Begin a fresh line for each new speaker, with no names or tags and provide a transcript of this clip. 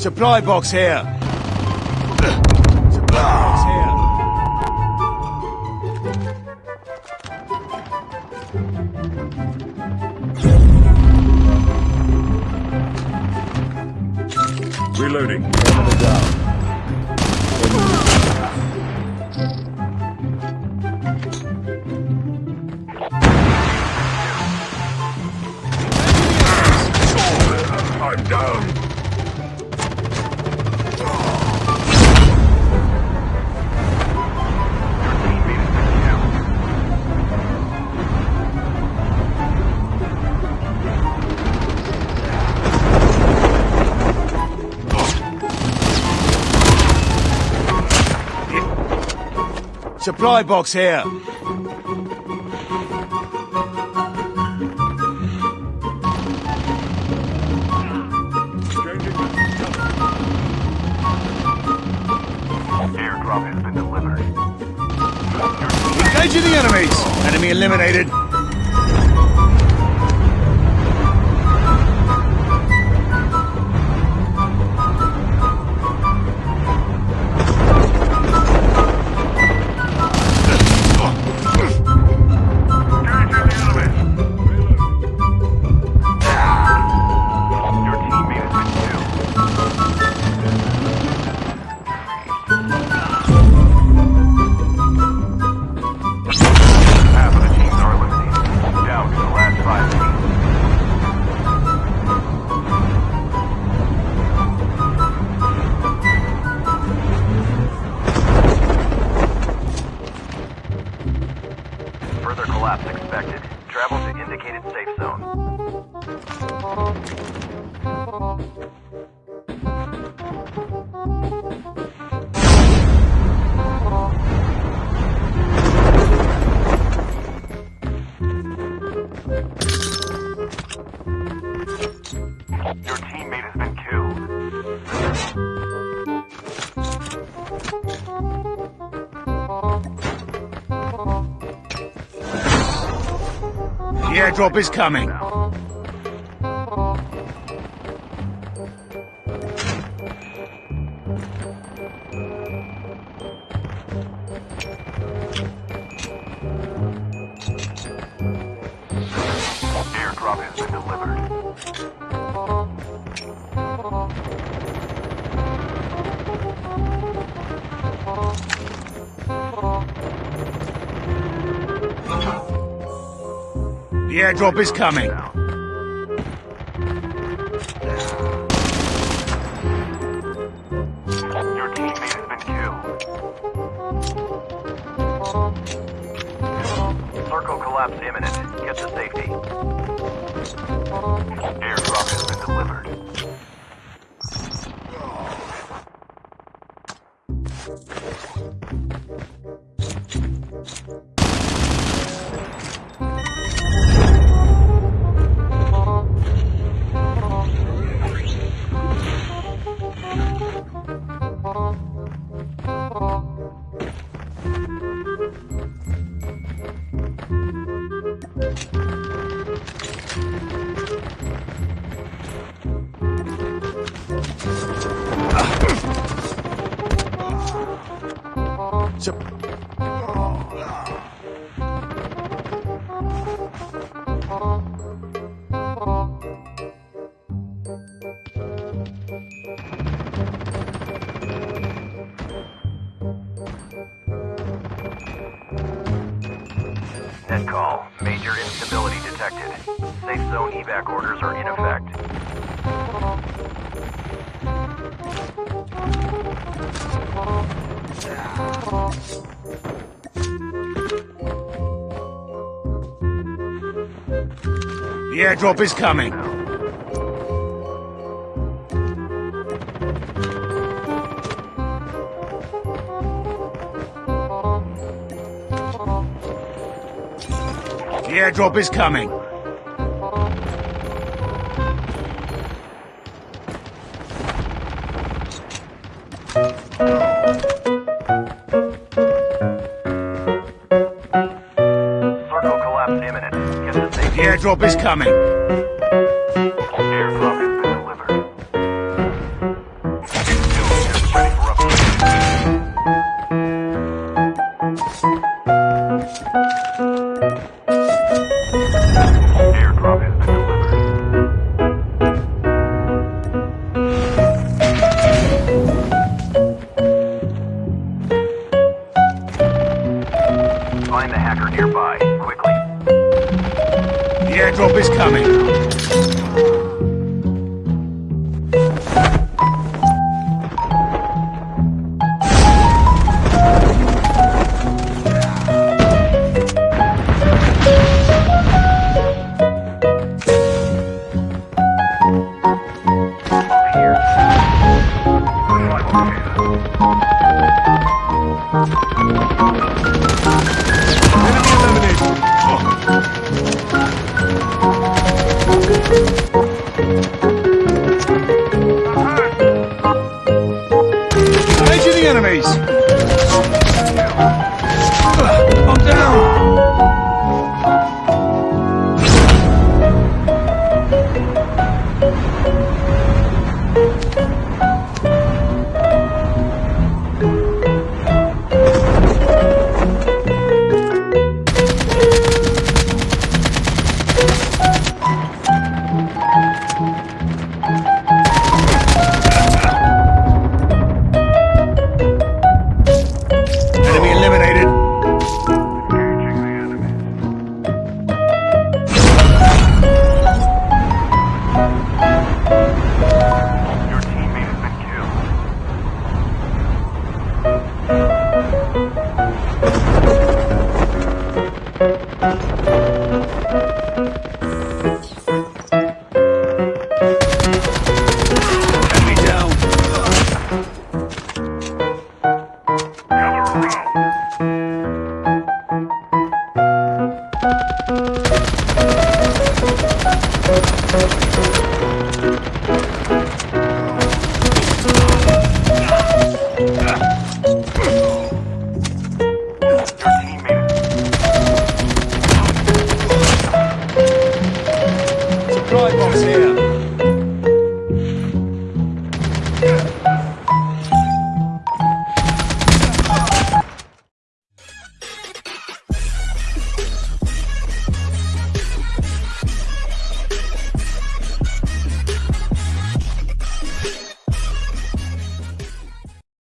Supply box here. Supply box here.
Reloading.
Supply box here.
Changing
Airdrop has been delivered.
Engaging the enemies. Enemy eliminated.
Indicated safe zone. Your
airdrop is coming. The airdrop is coming.
Your teammate has been killed. Circle collapse imminent. Get to safety. Airdrop has been delivered.
Sup-
Net call. Major instability detected. Safe zone evac orders are in effect.
The airdrop is coming. The airdrop is coming. Airdrop is coming.